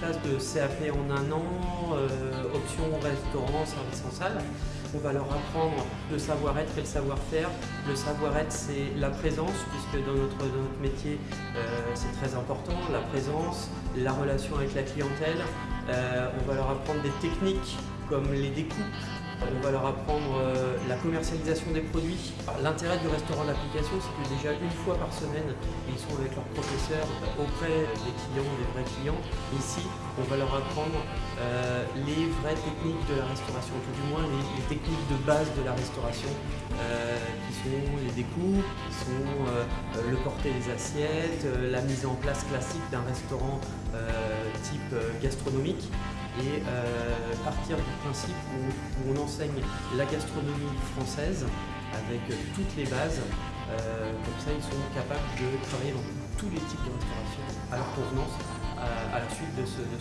classe de CAP en un an, euh, option restaurant, service en salle. On va leur apprendre le savoir-être et le savoir-faire. Le savoir-être, c'est la présence, puisque dans notre, dans notre métier, euh, c'est très important. La présence, la relation avec la clientèle. Euh, on va leur apprendre des techniques comme les découpes, on va leur apprendre euh, la commercialisation des produits. L'intérêt du restaurant d'application, c'est que déjà une fois par semaine, ils sont avec leurs professeurs auprès des clients, des vrais clients. Ici, on va leur apprendre euh, les vraies techniques de la restauration, tout du moins les, techniques de base de la restauration, euh, qui sont les découpes, qui sont le porter des assiettes, la mise en place classique d'un restaurant type gastronomique et euh, partir du principe où, on enseigne la gastronomie française avec toutes les bases. Euh, comme ça, ils sont capables de travailler dans tous les types de restauration à leur convenance à, la suite de ce, de